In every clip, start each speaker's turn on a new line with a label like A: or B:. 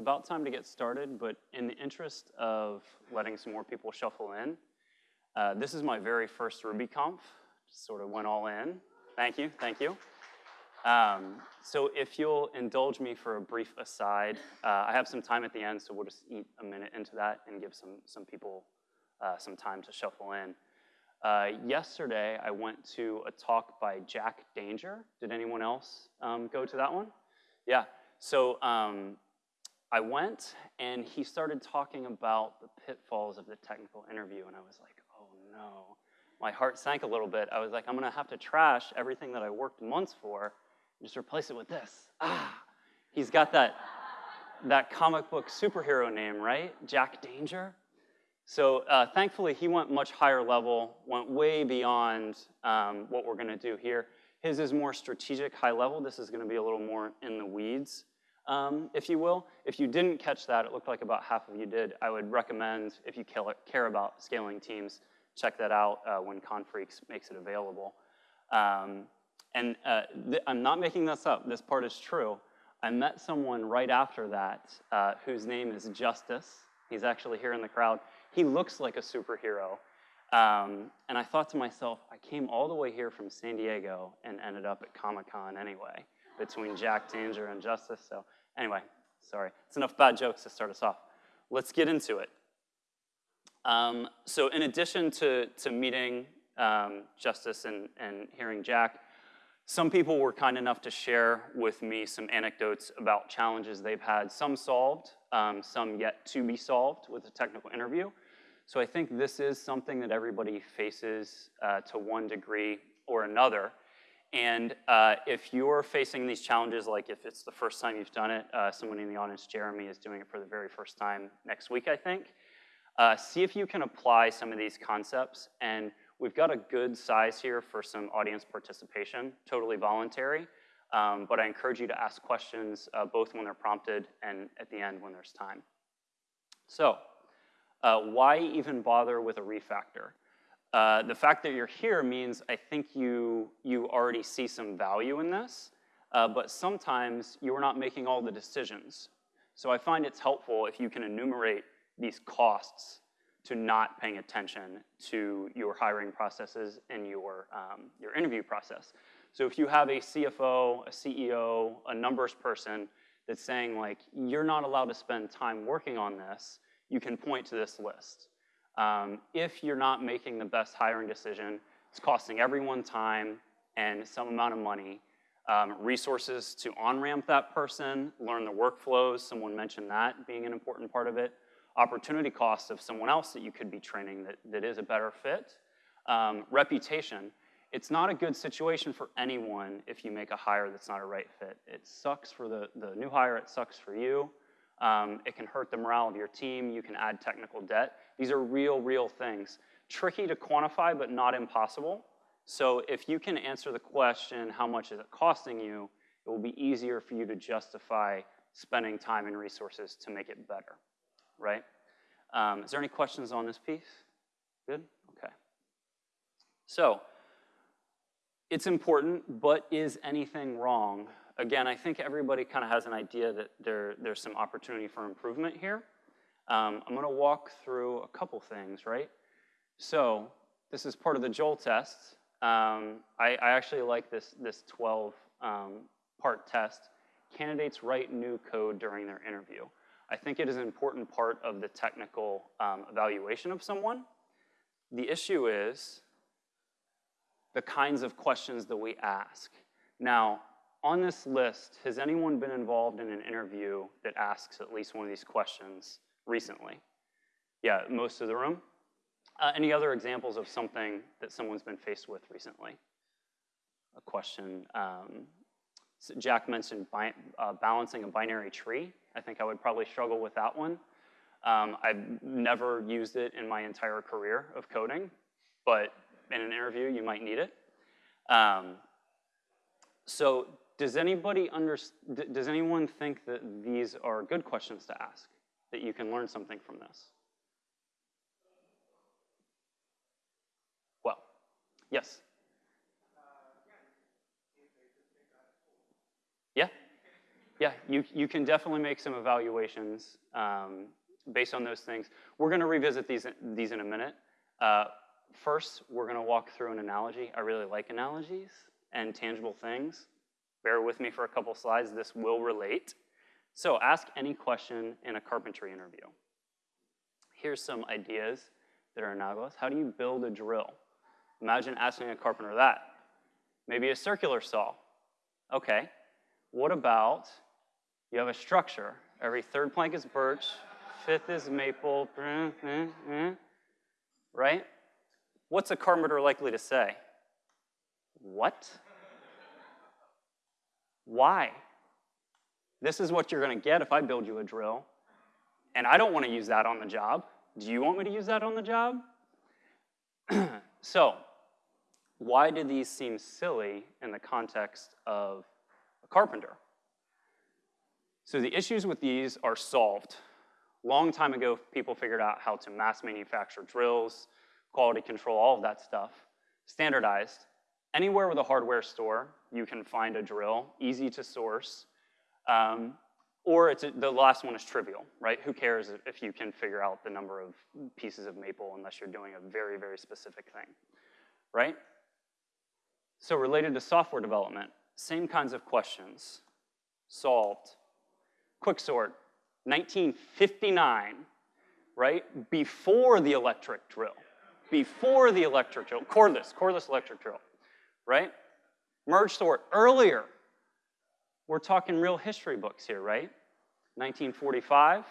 A: About time to get started, but in the interest of letting some more people shuffle in, uh, this is my very first RubyConf. Just sort of went all in. Thank you, thank you. Um, so if you'll indulge me for a brief aside, uh, I have some time at the end, so we'll just eat a minute into that and give some, some people uh, some time to shuffle in. Uh, yesterday, I went to a talk by Jack Danger. Did anyone else um, go to that one? Yeah, so um, I went and he started talking about the pitfalls of the technical interview, and I was like, oh no. My heart sank a little bit. I was like, I'm gonna have to trash everything that I worked months for and just replace it with this. Ah, he's got that, that comic book superhero name, right? Jack Danger. So uh, thankfully, he went much higher level, went way beyond um, what we're gonna do here. His is more strategic, high level. This is gonna be a little more in the weeds, um, if you will. If you didn't catch that, it looked like about half of you did. I would recommend, if you care about scaling teams, check that out uh, when Confreaks makes it available. Um, and uh, I'm not making this up, this part is true. I met someone right after that uh, whose name is Justice. He's actually here in the crowd. He looks like a superhero. Um, and I thought to myself, I came all the way here from San Diego and ended up at Comic-Con anyway, between Jack Danger and Justice. So anyway, sorry. It's enough bad jokes to start us off. Let's get into it. Um, so in addition to, to meeting um, Justice and, and hearing Jack, some people were kind enough to share with me some anecdotes about challenges they've had, some solved, um, some yet to be solved with a technical interview. So I think this is something that everybody faces uh, to one degree or another. And uh, if you're facing these challenges, like if it's the first time you've done it, uh, someone in the audience, Jeremy, is doing it for the very first time next week, I think. Uh, see if you can apply some of these concepts and We've got a good size here for some audience participation, totally voluntary, um, but I encourage you to ask questions uh, both when they're prompted and at the end when there's time. So, uh, why even bother with a refactor? Uh, the fact that you're here means I think you, you already see some value in this, uh, but sometimes you're not making all the decisions. So I find it's helpful if you can enumerate these costs to not paying attention to your hiring processes and your, um, your interview process. So if you have a CFO, a CEO, a numbers person that's saying like, you're not allowed to spend time working on this, you can point to this list. Um, if you're not making the best hiring decision, it's costing everyone time and some amount of money, um, resources to on-ramp that person, learn the workflows, someone mentioned that being an important part of it, opportunity cost of someone else that you could be training that, that is a better fit. Um, reputation, it's not a good situation for anyone if you make a hire that's not a right fit. It sucks for the, the new hire, it sucks for you. Um, it can hurt the morale of your team, you can add technical debt. These are real, real things. Tricky to quantify, but not impossible. So if you can answer the question, how much is it costing you, it will be easier for you to justify spending time and resources to make it better right? Um, is there any questions on this piece? Good? Okay. So, it's important, but is anything wrong? Again, I think everybody kind of has an idea that there, there's some opportunity for improvement here. Um, I'm gonna walk through a couple things, right? So, this is part of the Joel test. Um, I, I, actually like this, this 12 um, part test. Candidates write new code during their interview. I think it is an important part of the technical um, evaluation of someone. The issue is the kinds of questions that we ask. Now, on this list, has anyone been involved in an interview that asks at least one of these questions recently? Yeah, most of the room. Uh, any other examples of something that someone's been faced with recently? A question. Um, so Jack mentioned uh, balancing a binary tree. I think I would probably struggle with that one. Um, I've never used it in my entire career of coding, but in an interview, you might need it. Um, so does anybody under, does anyone think that these are good questions to ask, that you can learn something from this? Well, yes? Yeah, yeah, you, you can definitely make some evaluations um, based on those things. We're going to revisit these, these in a minute. Uh, first, we're going to walk through an analogy. I really like analogies and tangible things. Bear with me for a couple slides. This will relate. So ask any question in a carpentry interview. Here's some ideas that are analogous. How do you build a drill? Imagine asking a carpenter that. Maybe a circular saw. Okay. What about you have a structure. Every third plank is birch, fifth is maple, mm, mm, mm, right? What's a carpenter likely to say? What? Why? This is what you're going to get if I build you a drill. And I don't want to use that on the job. Do you want me to use that on the job? so, why do these seem silly in the context of a carpenter? So the issues with these are solved. Long time ago, people figured out how to mass manufacture drills, quality control, all of that stuff. Standardized. Anywhere with a hardware store, you can find a drill, easy to source. Um, or it's the last one is trivial, right? Who cares if you can figure out the number of pieces of maple unless you're doing a very, very specific thing, right? So related to software development, same kinds of questions solved quicksort, 1959, right? Before the electric drill. Before the electric drill. Cordless, cordless electric drill, right? Merge sort, earlier. We're talking real history books here, right? 1945,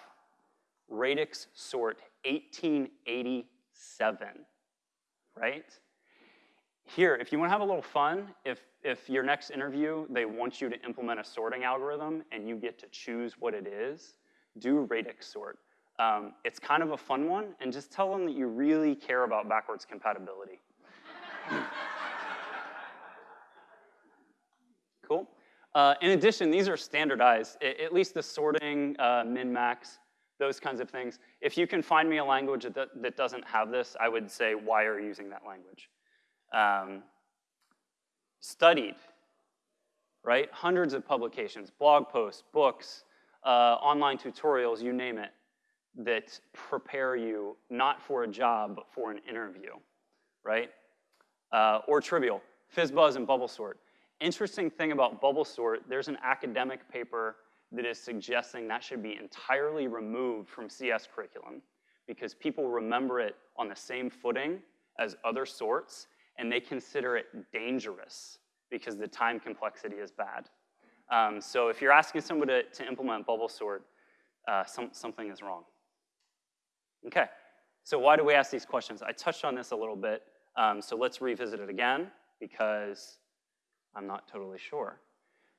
A: radix sort, 1887, right? Here, if you want to have a little fun, if if your next interview, they want you to implement a sorting algorithm and you get to choose what it is, do radix sort. Um, it's kind of a fun one, and just tell them that you really care about backwards compatibility. cool. Uh, in addition, these are standardized, at least the sorting, uh, min-max, those kinds of things. If you can find me a language that, that doesn't have this, I would say, why are you using that language? Um, studied, right? Hundreds of publications, blog posts, books, uh, online tutorials, you name it, that prepare you not for a job, but for an interview, right? Uh, or trivial, FizzBuzz and BubbleSort. Interesting thing about bubble sort, there's an academic paper that is suggesting that should be entirely removed from CS curriculum because people remember it on the same footing as other sorts and they consider it dangerous because the time complexity is bad. Um, so if you're asking someone to, to implement bubble sort, uh, some, something is wrong. Okay, so why do we ask these questions? I touched on this a little bit, um, so let's revisit it again because I'm not totally sure.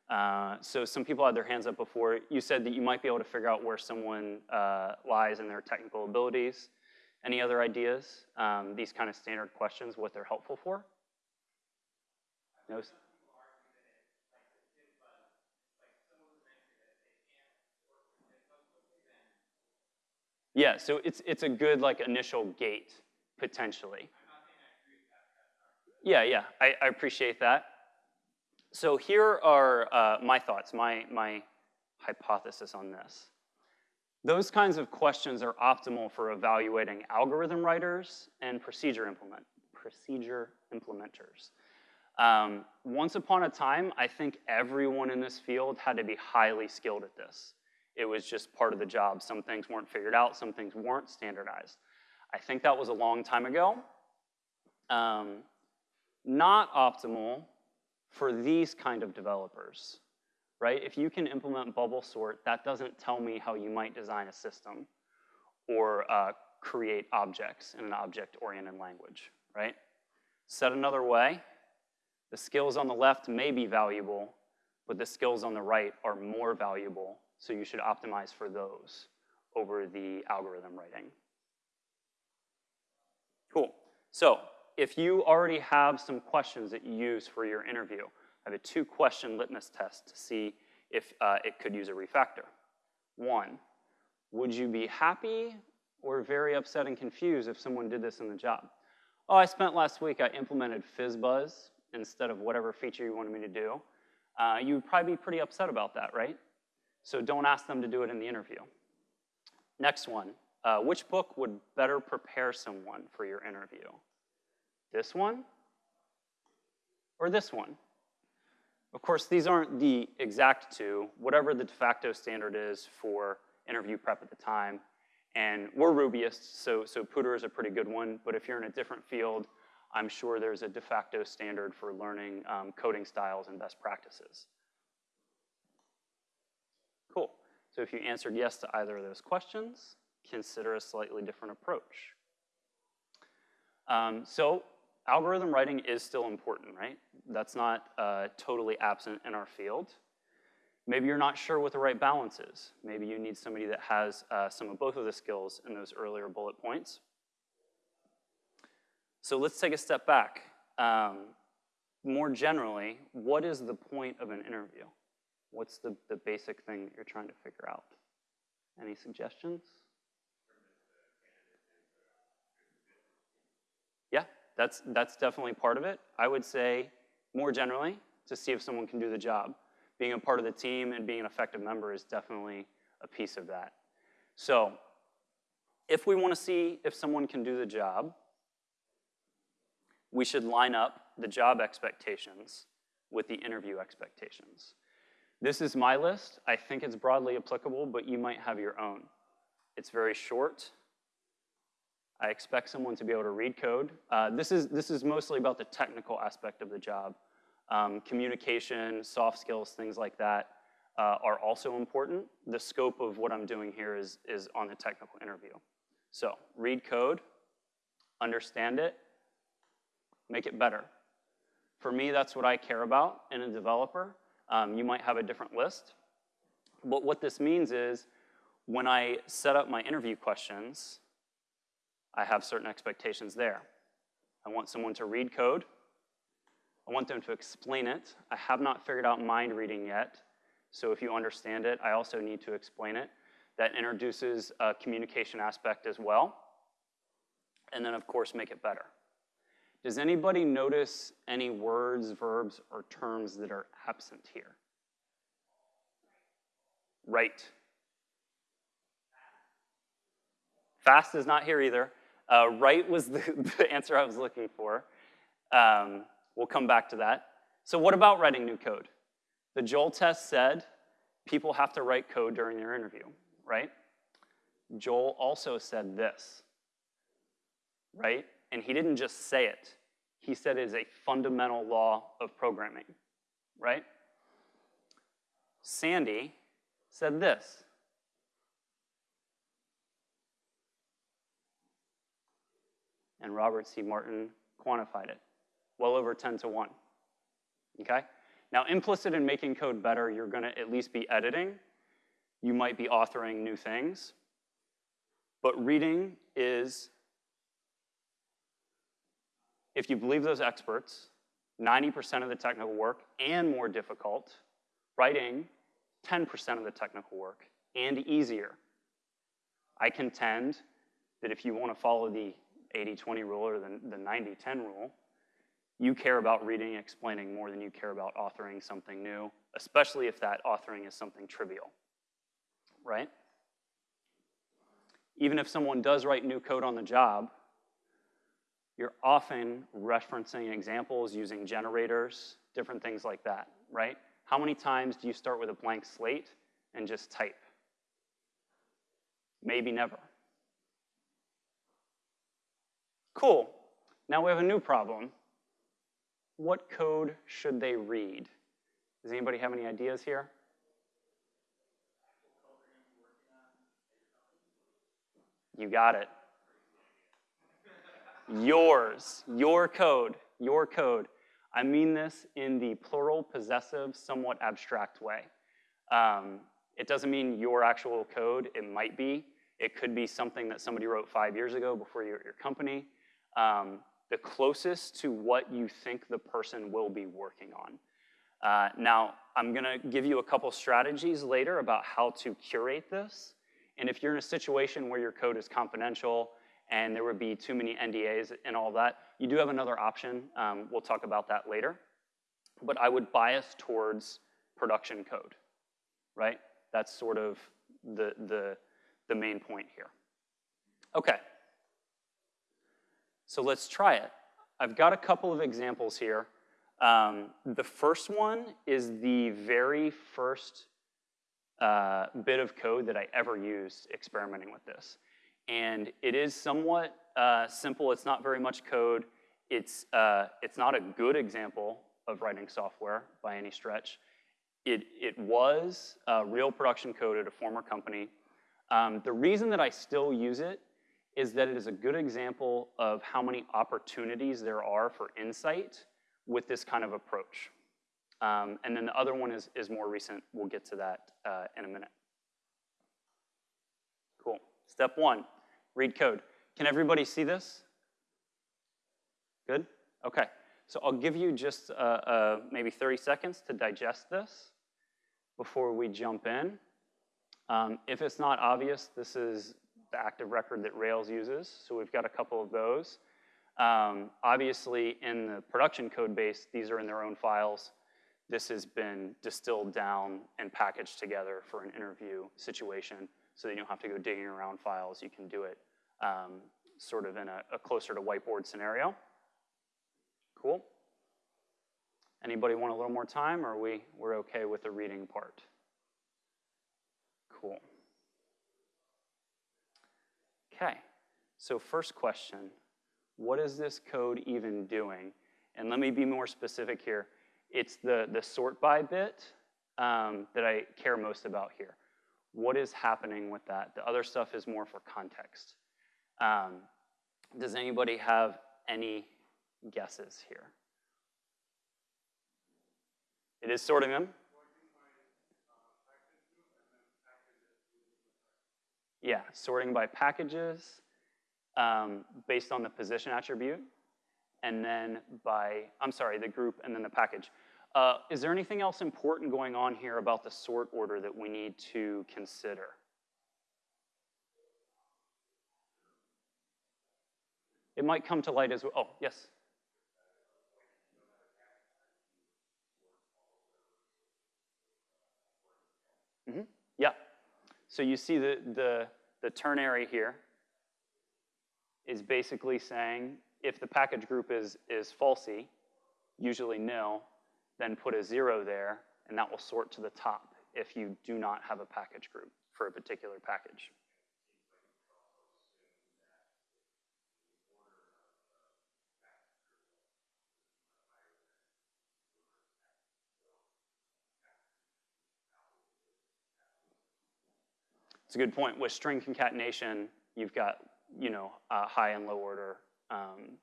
A: Uh, so some people had their hands up before. You said that you might be able to figure out where someone uh, lies in their technical abilities. Any other ideas? Um, these kind of standard questions, what they're helpful for? No? Yeah, so it's, it's a good like initial gate, potentially. Yeah, yeah, I, I appreciate that. So here are uh, my thoughts, my, my hypothesis on this. Those kinds of questions are optimal for evaluating algorithm writers and procedure, implement, procedure implementers. Um, once upon a time, I think everyone in this field had to be highly skilled at this. It was just part of the job. Some things weren't figured out, some things weren't standardized. I think that was a long time ago. Um, not optimal for these kind of developers right? If you can implement bubble sort, that doesn't tell me how you might design a system or uh, create objects in an object-oriented language, right? Said another way, the skills on the left may be valuable, but the skills on the right are more valuable, so you should optimize for those over the algorithm writing. Cool. So if you already have some questions that you use for your interview, I have a two question litmus test to see if uh, it could use a refactor. One, would you be happy or very upset and confused if someone did this in the job? Oh, I spent last week, I implemented FizzBuzz instead of whatever feature you wanted me to do. Uh, you would probably be pretty upset about that, right? So don't ask them to do it in the interview. Next one, uh, which book would better prepare someone for your interview? This one or this one? Of course, these aren't the exact two, whatever the de facto standard is for interview prep at the time. And we're Rubyists, so, so POODR is a pretty good one, but if you're in a different field, I'm sure there's a de facto standard for learning um, coding styles and best practices. Cool. So if you answered yes to either of those questions, consider a slightly different approach. Um, so algorithm writing is still important, right? That's not uh, totally absent in our field. Maybe you're not sure what the right balance is. Maybe you need somebody that has uh, some of both of the skills in those earlier bullet points. So let's take a step back. Um, more generally, what is the point of an interview? What's the, the basic thing that you're trying to figure out? Any suggestions? Yeah, that's, that's definitely part of it. I would say, more generally, to see if someone can do the job. Being a part of the team and being an effective member is definitely a piece of that. So, if we want to see if someone can do the job, we should line up the job expectations with the interview expectations. This is my list. I think it's broadly applicable, but you might have your own. It's very short. I expect someone to be able to read code. Uh, this, is, this is mostly about the technical aspect of the job. Um, communication, soft skills, things like that uh, are also important. The scope of what I'm doing here is, is on the technical interview. So read code, understand it, make it better. For me, that's what I care about in a developer. Um, you might have a different list. But what this means is when I set up my interview questions, I have certain expectations there. I want someone to read code. I want them to explain it. I have not figured out mind reading yet, so if you understand it, I also need to explain it. That introduces a communication aspect as well. And then, of course, make it better. Does anybody notice any words, verbs, or terms that are absent here? Right. Fast is not here either. Uh, right was the, the, answer I was looking for. Um, we'll come back to that. So what about writing new code? The Joel test said people have to write code during their interview, right? Joel also said this, right? And he didn't just say it. He said it is a fundamental law of programming, right? Sandi said this. And Robert C. Martin quantified it, well over 10 to 1. Okay? Now, implicit in making code better, you're going to at least be editing. You might be authoring new things. But reading is if you believe those experts, 90% of the technical work and more difficult, writing 10% of the technical work and easier. I contend that if you want to follow the 80-20 rule or the, the 90-10 rule, you care about reading and explaining more than you care about authoring something new, especially if that authoring is something trivial, right? Even if someone does write new code on the job, you're often referencing examples using generators, different things like that, right? How many times do you start with a blank slate and just type? Maybe never. Cool. Now we have a new problem. What code should they read? Does anybody have any ideas here? You got it yours, your code, your code. I mean this in the plural, possessive, somewhat abstract way. Um, it doesn't mean your actual code, it might be. It could be something that somebody wrote five years ago before you at your company. Um, the closest to what you think the person will be working on. Uh, now, I'm gonna give you a couple strategies later about how to curate this. And if you're in a situation where your code is confidential, and there would be too many NDAs and all that. You do have another option. Um, we'll talk about that later. But I would bias towards production code, right? That's sort of the, the, the main point here. Okay. So let's try it. I've got a couple of examples here. Um, the first one is the very first uh, bit of code that I ever used experimenting with this. And it is somewhat uh, simple. It's not very much code. It's, uh, it's not a good example of writing software by any stretch. It, it was real production code at a former company. Um, the reason that I still use it is that it is a good example of how many opportunities there are for insight with this kind of approach. Um, and then the other one is, is more recent. We'll get to that uh, in a minute. Cool. Step one, read code. Can everybody see this? Good? Okay. So I'll give you just uh, uh, maybe 30 seconds to digest this before we jump in. Um, if it's not obvious, this is the active record that Rails uses. So we've got a couple of those. Um, obviously, in the production code base, these are in their own files. This has been distilled down and packaged together for an interview situation so that you don't have to go digging around files. You can do it um, sort of in a, a closer to whiteboard scenario. Cool. Anybody want a little more time, or are we, we're okay with the reading part? Cool. Okay, so first question, what is this code even doing? And let me be more specific here. It's the, the sort by bit um, that I care most about here. What is happening with that? The other stuff is more for context. Um, does anybody have any guesses here? It is sorting them? Yeah, sorting by packages um, based on the position attribute, and then by, I'm sorry, the group and then the package. Uh, is there anything else important going on here about the sort order that we need to consider? It might come to light as well. Oh, yes? So you see the, the, the ternary here is basically saying if the package group is, is falsy, usually nil, then put a zero there, and that will sort to the top if you do not have a package group for a particular package. It's a good point. With string concatenation, you've got you know uh, high and low order um,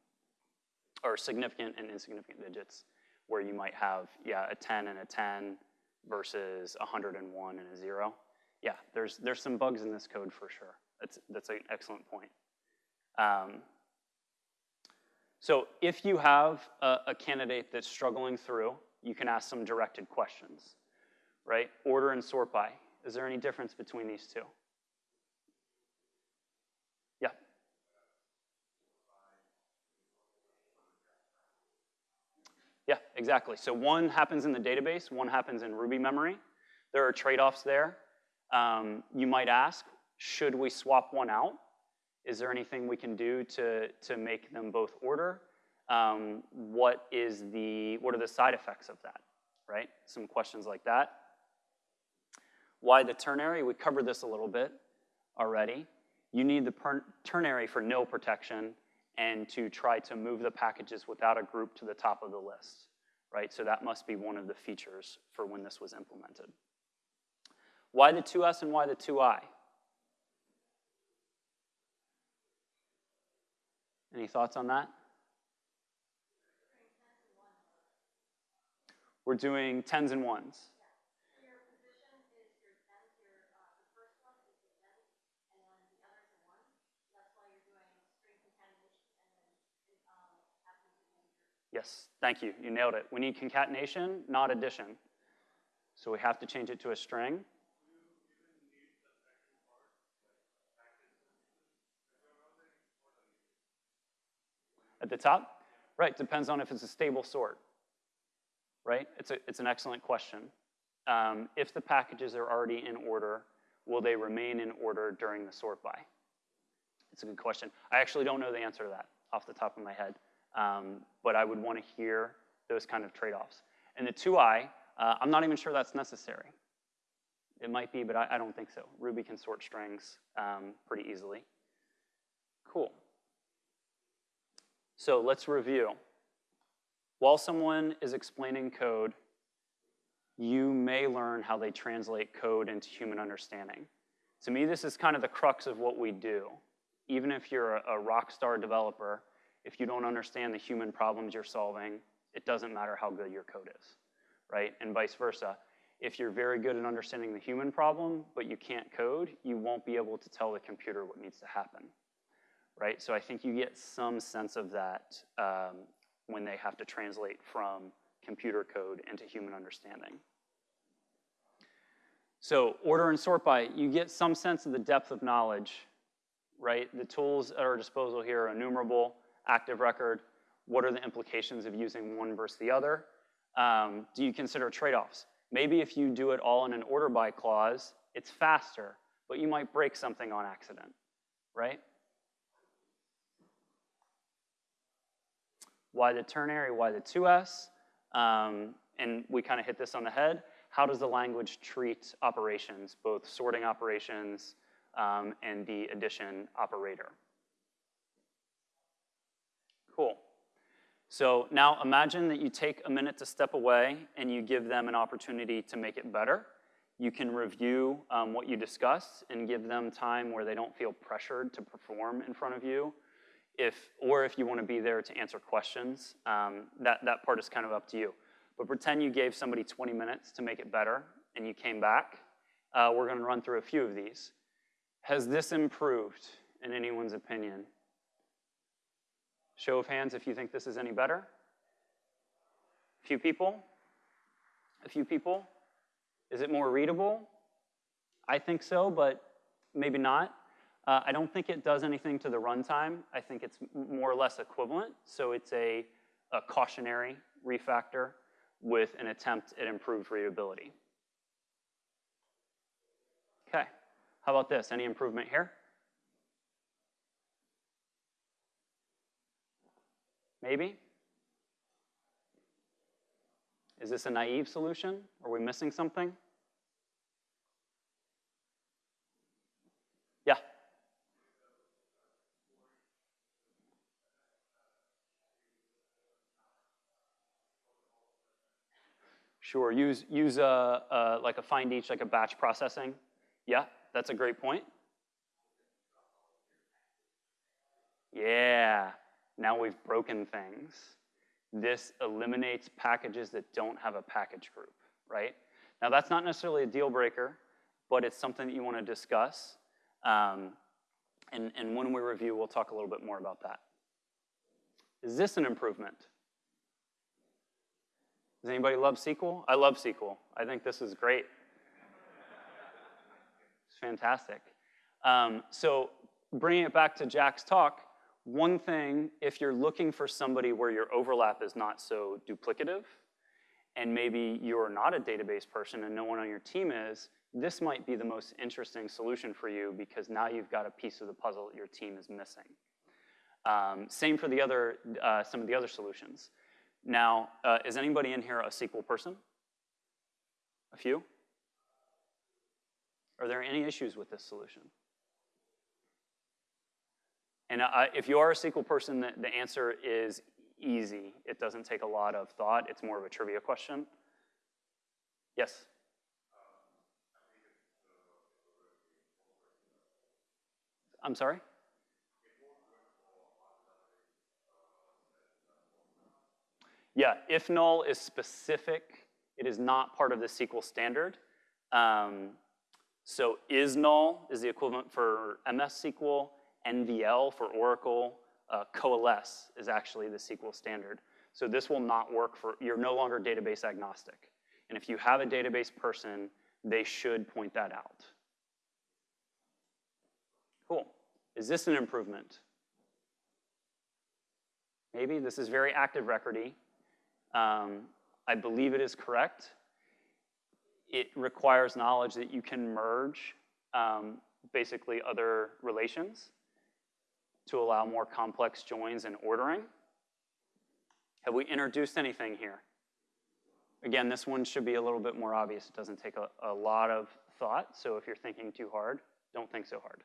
A: or significant and insignificant digits where you might have yeah a 10 and a 10 versus 101 and a zero. Yeah, there's there's some bugs in this code for sure. That's that's an excellent point. Um, so if you have a, a candidate that's struggling through, you can ask some directed questions, right? Order and sort by. Is there any difference between these two? Yeah. Yeah, exactly. So one happens in the database, one happens in Ruby memory. There are trade-offs there. Um, you might ask, should we swap one out? Is there anything we can do to, to make them both order? Um, what is the, what are the side effects of that, right? Some questions like that. Why the ternary? We covered this a little bit already. You need the ternary for nil protection and to try to move the packages without a group to the top of the list, right? So that must be one of the features for when this was implemented. Why the to_s and why the to_i? Any thoughts on that? We're doing tens and ones. Yes, thank you. You nailed it. We need concatenation, not addition. So we have to change it to a string. At the top? Right, depends on if it's a stable sort. Right? It's, a, it's an excellent question. um, if the packages are already in order, will they remain in order during the sort by? It's a good question. I actually don't know the answer to that off the top of my head, um, but I would want to hear those kind of trade-offs. And the to_i, uh, I'm not even sure that's necessary. It might be, but I, I don't think so. Ruby can sort strings um, pretty easily. Cool. So let's review. While someone is explaining code, you may learn how they translate code into human understanding. To me, this is kind of the crux of what we do. Even if you're a, a rock star developer, if you don't understand the human problems you're solving, it doesn't matter how good your code is, right? And vice versa. If you're very good at understanding the human problem, but you can't code, you won't be able to tell the computer what needs to happen, right? So I think you get some sense of that um, when they have to translate from computer code into human understanding. So order and sort by, you get some sense of the depth of knowledge, right? The tools at our disposal here are enumerable, active record, what are the implications of using one versus the other? Um, do you consider trade-offs? Maybe if you do it all in an order by clause, it's faster, but you might break something on accident, right? Why the ternary, why the to_s? Um, and we kind of hit this on the head. How does the language treat operations, both sorting operations um, and the addition operator? Cool. So now imagine that you take a minute to step away and you give them an opportunity to make it better. You can review um, what you discussed and give them time where they don't feel pressured to perform in front of you. If, or if you want to be there to answer questions, um, that, that part is kind of up to you. But pretend you gave somebody 20 minutes to make it better and you came back. Uh, we're going to run through a few of these. Has this improved in anyone's opinion? Show of hands if you think this is any better. A few people? A few people? Is it more readable? I think so, but maybe not. Uh, I don't think it does anything to the runtime. I think it's more or less equivalent. So it's a, a cautionary refactor with an attempt at improved readability. Okay, how about this? Any improvement here? Maybe? Is this a naive solution? Are we missing something? Yeah. Sure, use, use a, a, like a find each, like a batch processing. Yeah, that's a great point. Yeah, now we've broken things. This eliminates packages that don't have a package group, right? Now that's not necessarily a deal breaker, but it's something that you want to discuss. Um, and, and when we review, we'll talk a little bit more about that. Is this an improvement? Does anybody love SQL? I love SQL. I think this is great. It's fantastic. Um, so bringing it back to Jack's talk, one thing, if you're looking for somebody where your overlap is not so duplicative, and maybe you're not a database person and no one on your team is, this might be the most interesting solution for you because now you've got a piece of the puzzle your team is missing. Um, same for the other, uh, some of the other solutions. Now, uh, is anybody in here a SQL person? A few? Are there any issues with this solution? And I, if you are a SQL person, the, the answer is easy. It doesn't take a lot of thought. It's more of a trivia question. Yes? I'm sorry? Yeah, IFNULL is specific, it is not part of the SQL standard. Um, so ISNULL is the equivalent for MS SQL. NVL for Oracle, uh, Coalesce is actually the SQL standard. So this will not work for, you're no longer database agnostic. And if you have a database person, they should point that out. Cool. Is this an improvement? Maybe. This is very active recordy. Um, I believe it is correct. it requires knowledge that you can merge um, basically other relations to allow more complex joins and ordering. Have we introduced anything here? Again, this one should be a little bit more obvious. It doesn't take a, a lot of thought, so if you're thinking too hard, don't think so hard.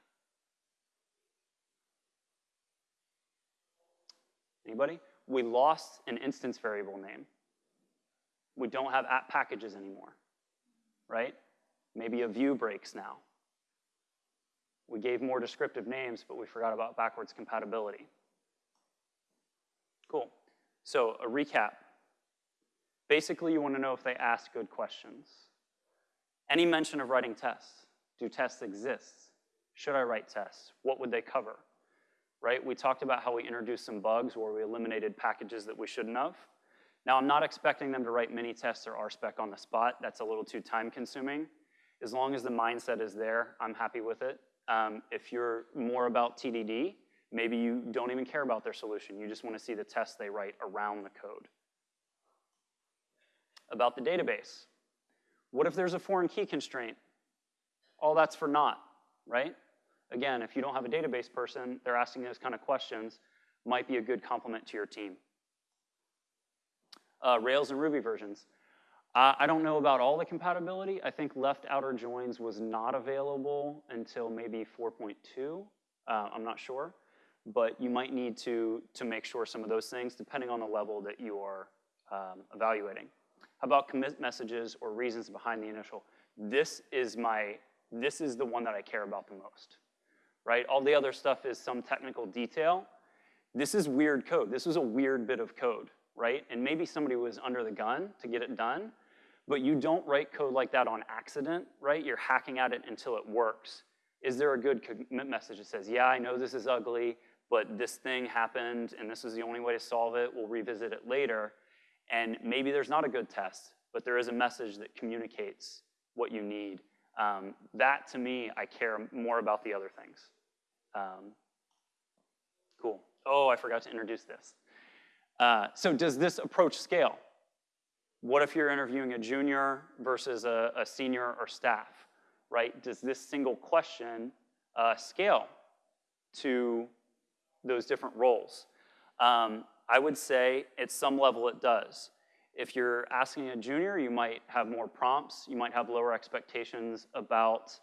A: Anybody? We lost an instance variable name. We don't have @packages anymore, right? Maybe a view breaks now. We gave more descriptive names, but we forgot about backwards compatibility. Cool. So a recap. Basically, you want to know if they ask good questions. Any mention of writing tests. Do tests exist? Should I write tests? What would they cover? Right? We talked about how we introduced some bugs where we eliminated packages that we shouldn't have. Now, I'm not expecting them to write mini tests or RSpec on the spot. That's a little too time consuming. As long as the mindset is there, I'm happy with it. Um, if you're more about TDD, maybe you don't even care about their solution. You just want to see the tests they write around the code. About the database. What if there's a foreign key constraint? All that's for naught, right? Again, if you don't have a database person, they're asking those kind of questions, might be a good complement to your team. Uh, Rails and Ruby versions. Uh, I don't know about all the compatibility. I think left outer joins was not available until maybe 4.2. Uh, I'm not sure. But you might need to, to make sure some of those things, depending on the level that you are um, evaluating. How about commit messages or reasons behind the initial? This is my, this is the one that I care about the most, right? All the other stuff is some technical detail. This is weird code. This was a weird bit of code, right? And maybe somebody was under the gun to get it done, but you don't write code like that on accident, right? You're hacking at it until it works. Is there a good commit message that says, yeah, I know this is ugly, but this thing happened and this is the only way to solve it, we'll revisit it later. And maybe there's not a good test, but there is a message that communicates what you need. Um, that, to me, I care more about the other things. Um, cool. Oh, I forgot to introduce this. Uh, so does this approach scale? What if you're interviewing a junior versus a, a senior or staff, right? Does this single question uh, scale to those different roles? Um, I would say at some level it does. If you're asking a junior, you might have more prompts, you might have lower expectations about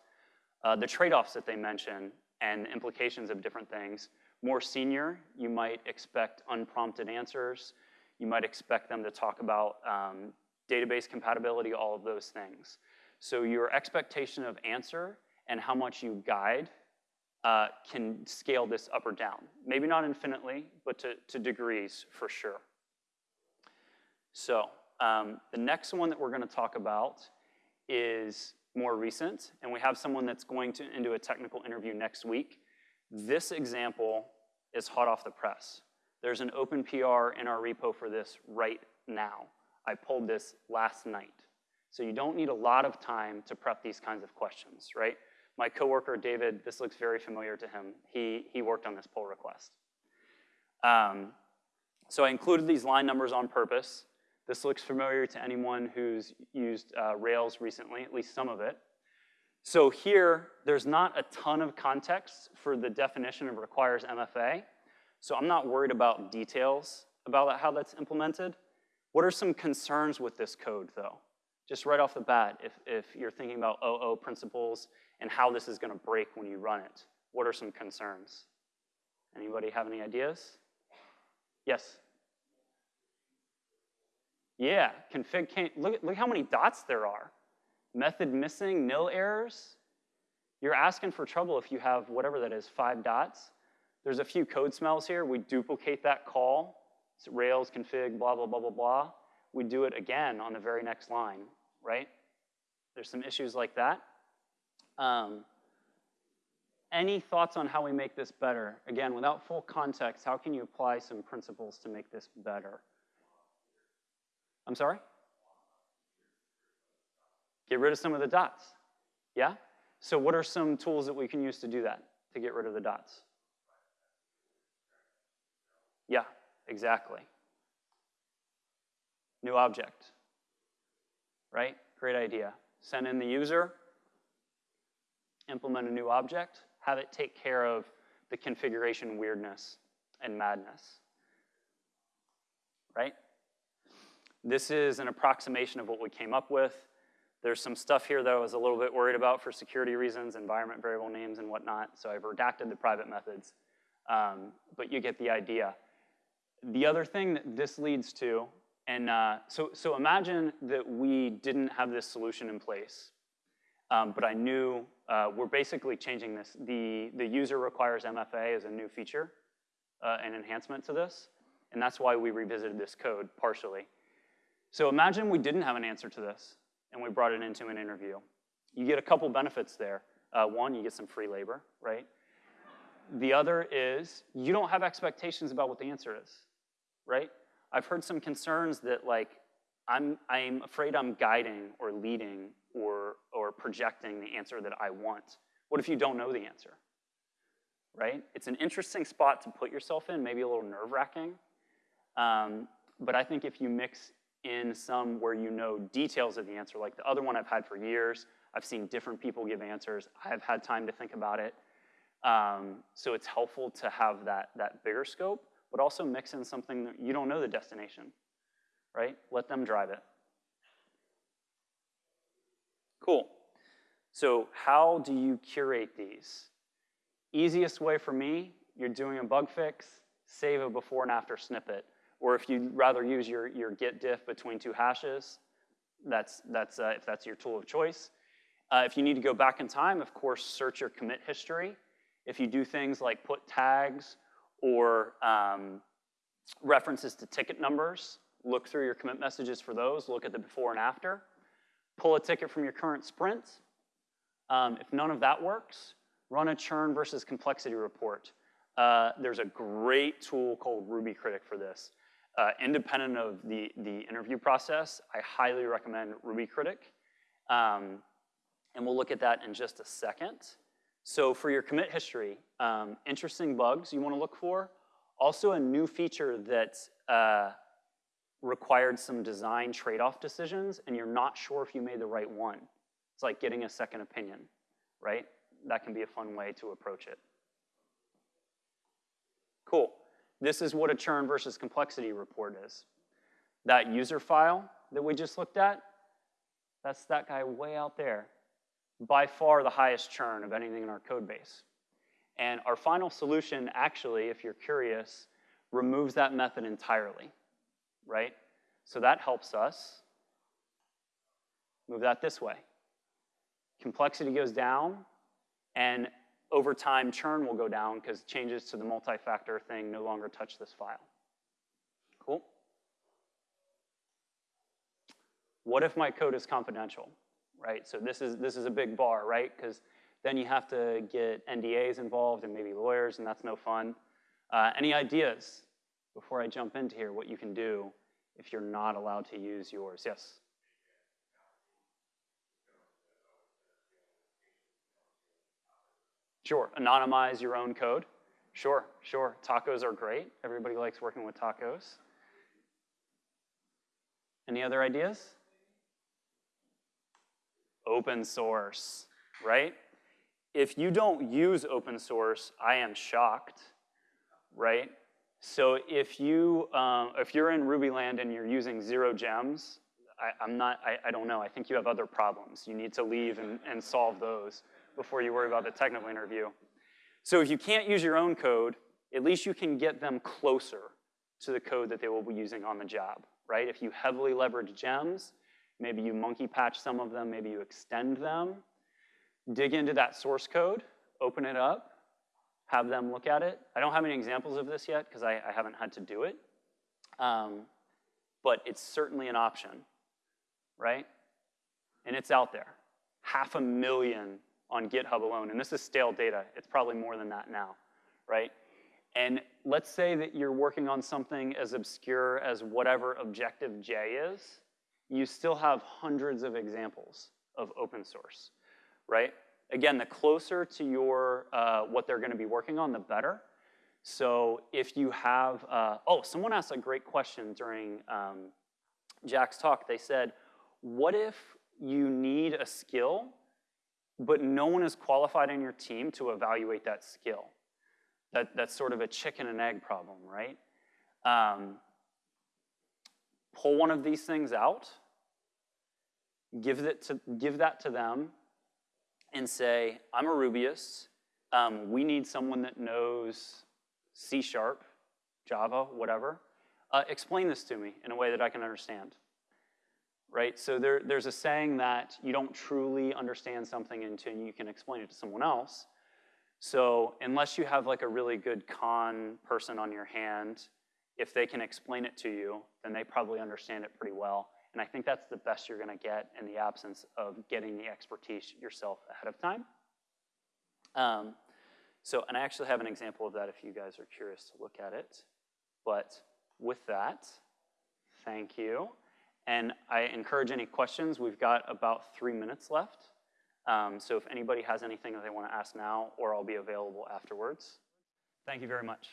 A: uh, the trade-offs that they mention and implications of different things. More senior, you might expect unprompted answers. You might expect them to talk about um, database compatibility, all of those things. So your expectation of answer and how much you guide uh, can scale this up or down. Maybe not infinitely, but to, to degrees for sure. So um, the next one that we're going to talk about is more recent, and we have someone that's going to into a technical interview next week. This example is hot off the press. There's an open PR in our repo for this right now. I pulled this last night. So you don't need a lot of time to prep these kinds of questions, right? My coworker, David, this looks very familiar to him. He, he worked on this pull request. Um, so I included these line numbers on purpose. This looks familiar to anyone who's used uh, Rails recently, at least some of it. So here, there's not a ton of context for the definition of requires MFA. So I'm not worried about details about how that's implemented. What are some concerns with this code, though? Just right off the bat, if, if you're thinking about OO principles and how this is going to break when you run it. What are some concerns? Anybody have any ideas? Yes? Yeah, config can't, look, look how many dots there are. Method missing, nil errors. You're asking for trouble if you have whatever that is, five dots. There's a few code smells here. We duplicate that call. It's Rails config, blah, blah, blah, blah, blah. We do it again on the very next line, right? There's some issues like that. Um, any thoughts on how we make this better? Again, without full context, how can you apply some principles to make this better? I'm sorry? Get rid of some of the dots. Yeah? So what are some tools that we can use to do that, to get rid of the dots? Yeah, exactly. New object, right? Great idea. send in the user, implement a new object, have it take care of the configuration weirdness and madness, right? This is an approximation of what we came up with. There's some stuff here that I was a little bit worried about for security reasons, environment variable names and whatnot, so I've redacted the private methods, um, but you get the idea. The other thing that this leads to, and uh, so, so imagine that we didn't have this solution in place, um, but I knew uh, we're basically changing this. The, the user requires MFA as a new feature, uh, an enhancement to this, and that's why we revisited this code partially. So imagine we didn't have an answer to this and we brought it into an interview. You get a couple benefits there. Uh, one, you get some free labor, right? The other is you don't have expectations about what the answer is, right? I've heard some concerns that like I'm, I'm afraid I'm guiding or leading or, or projecting the answer that I want. What if you don't know the answer, right? It's an interesting spot to put yourself in, maybe a little nerve wracking. Um, but I think if you mix in some where you know details of the answer, like the other one I've had for years. I've seen different people give answers. I've had time to think about it. Um, so it's helpful to have that, that bigger scope, but also mix in something that you don't know the destination, right? Let them drive it. Cool. So how do you curate these? Easiest way for me, you're doing a bug fix, save a before and after snippet. Or if you'd rather use your, your git diff between two hashes, that's, that's uh, if that's your tool of choice. Uh, if you need to go back in time, of course, search your commit history. If you do things like put tags or um, references to ticket numbers, look through your commit messages for those, look at the before and after. Pull a ticket from your current sprint. Um, if none of that works, run a churn versus complexity report. Uh, there's a great tool called Ruby Critic for this. Uh, independent of the, the interview process, I highly recommend Ruby Critic. Um, and we'll look at that in just a second. So for your commit history, um, interesting bugs you want to look for. Also a new feature that uh, required some design trade-off decisions and you're not sure if you made the right one. It's like getting a second opinion, right? That can be a fun way to approach it. Cool. This is what a churn versus complexity report is. That user file that we just looked at, that's that guy way out there. By far the highest churn of anything in our code base. And our final solution actually, if you're curious, removes that method entirely, right? So that helps us move that this way. Complexity goes down, and over time, churn will go down because changes to the multi-factor thing no longer touch this file. Cool? What if my code is confidential, right? So this is, this is a big bar, right? Because then you have to get NDAs involved and maybe lawyers, and that's no fun. Uh, any ideas before I jump into here, what you can do if you're not allowed to use yours? Yes? Sure, anonymize your own code. Sure, sure, tacos are great. Everybody likes working with tacos. Any other ideas? Open source, right? If you don't use open source, I am shocked, right? So if you um, if you're in Ruby land and you're using zero gems, I, am not. I, I don't know. I think you have other problems. You need to leave and, and solve those before you worry about the technical interview. So if you can't use your own code, at least you can get them closer to the code that they will be using on the job, right? If you heavily leverage gems, maybe you monkey patch some of them, maybe you extend them, dig into that source code, open it up, have them look at it. I don't have any examples of this yet because I, I, haven't had to do it, um, but it's certainly an option, right? And it's out there. Half a million on GitHub alone, and this is stale data. It's probably more than that now, right? And let's say that you're working on something as obscure as whatever Objective-J is, you still have hundreds of examples of open source, right? Again, the closer to your, uh, what they're gonna be working on, the better. So if you have, uh, oh, someone asked a great question during um, Jack's talk. They said, what if you need a skill, but no one is qualified in your team to evaluate that skill. That, that's sort of a chicken and egg problem, right? Um, pull one of these things out, give, it to, give that to them, and say, I'm a Rubyist. Um, we need someone that knows C Sharp, Java, whatever. Uh, explain this to me in a way that I can understand. Right? So there, there's a saying that you don't truly understand something until you can explain it to someone else. So unless you have like a really good con person on your hand, if they can explain it to you, then they probably understand it pretty well. And I think that's the best you're going to get in the absence of getting the expertise yourself ahead of time. Um, so, and I actually have an example of that if you guys are curious to look at it. But with that, thank you. And I encourage any questions. We've got about three minutes left. Um, so if anybody has anything that they want to ask now, or I'll be available afterwards. Thank you very much.